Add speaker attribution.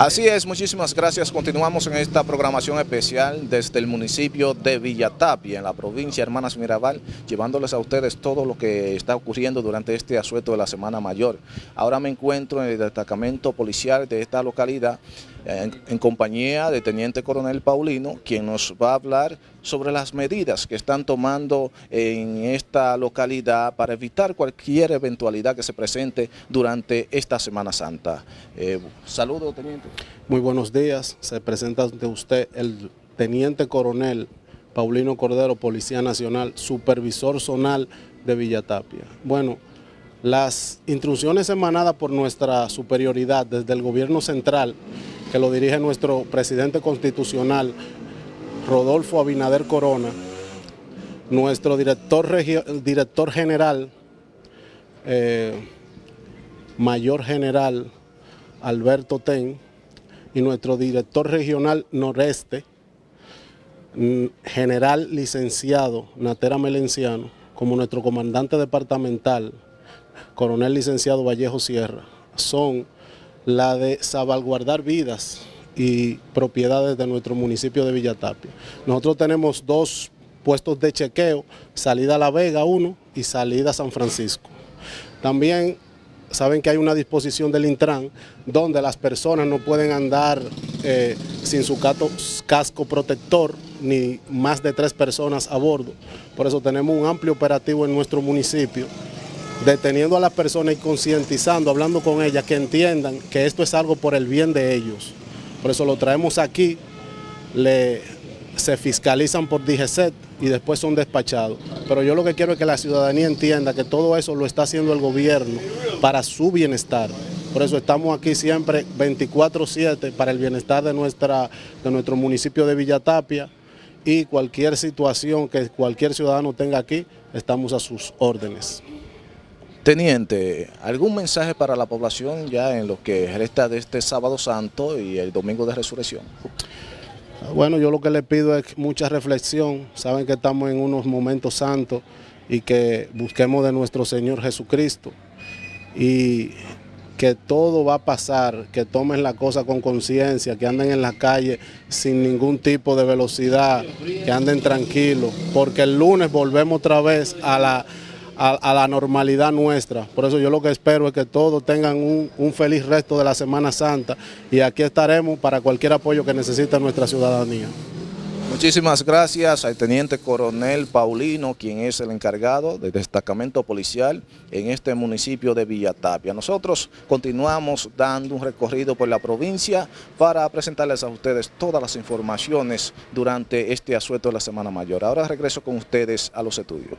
Speaker 1: Así es, muchísimas gracias. Continuamos en esta programación especial desde el municipio de Villatapia, en la provincia Hermanas Mirabal, llevándoles a ustedes todo lo que está ocurriendo durante este asueto de la Semana Mayor. Ahora me encuentro en el destacamento policial de esta localidad, en, compañía de Teniente Coronel Paulino, quien nos va a hablar sobre las medidas que están tomando en esta localidad para evitar cualquier eventualidad que se presente durante esta Semana Santa. Eh, saludos, Teniente.
Speaker 2: Muy buenos días, se presenta ante usted el Teniente Coronel Paulino Cordero, Policía Nacional, Supervisor Zonal de Villatapia. Bueno, las instrucciones emanadas por nuestra superioridad desde el gobierno central que lo dirige nuestro presidente constitucional, Rodolfo Abinader Corona, nuestro director, director general, eh, mayor general Alberto Ten, y nuestro director regional noreste, mm, general licenciado Natera Melenciano, como nuestro comandante departamental, coronel licenciado Vallejo Sierra, son la de salvaguardar vidas y propiedades de nuestro municipio de Villatapia. Nosotros tenemos dos puestos de chequeo, salida a La Vega 1 y salida a San Francisco. También saben que hay una disposición del Intran donde las personas no pueden andar eh, sin su casco protector ni más de tres personas a bordo. Por eso tenemos un amplio operativo en nuestro municipio deteniendo a las personas y concientizando, hablando con ellas, que entiendan que esto es algo por el bien de ellos. Por eso lo traemos aquí, se fiscalizan por DGCET y después son despachados. Pero yo lo que quiero es que la ciudadanía entienda que todo eso lo está haciendo el gobierno para su bienestar. Por eso estamos aquí siempre 24-7 para el bienestar de, de nuestro municipio de Villatapia y cualquier situación que cualquier ciudadano tenga aquí, estamos a sus órdenes.
Speaker 1: Teniente, ¿algún mensaje para la población ya en lo que resta de este sábado santo y el domingo de resurrección?
Speaker 2: Bueno, yo lo que le pido es mucha reflexión. Saben que estamos en unos momentos santos y que busquemos de nuestro Señor Jesucristo. Y que todo va a pasar, que tomen la cosa con conciencia, que anden en la calle sin ningún tipo de velocidad, que anden tranquilos, porque el lunes volvemos otra vez a la a, la normalidad nuestra. Por eso yo lo que espero es que todos tengan un, feliz resto de la Semana Santa y aquí estaremos para cualquier apoyo que necesite nuestra ciudadanía.
Speaker 1: Muchísimas gracias al Teniente Coronel Paulino, quien es el encargado del destacamento policial en este municipio de Villatapia. Nosotros continuamos dando un recorrido por la provincia para presentarles a ustedes todas las informaciones durante este asueto de la Semana Mayor. Ahora regreso con ustedes a los estudios.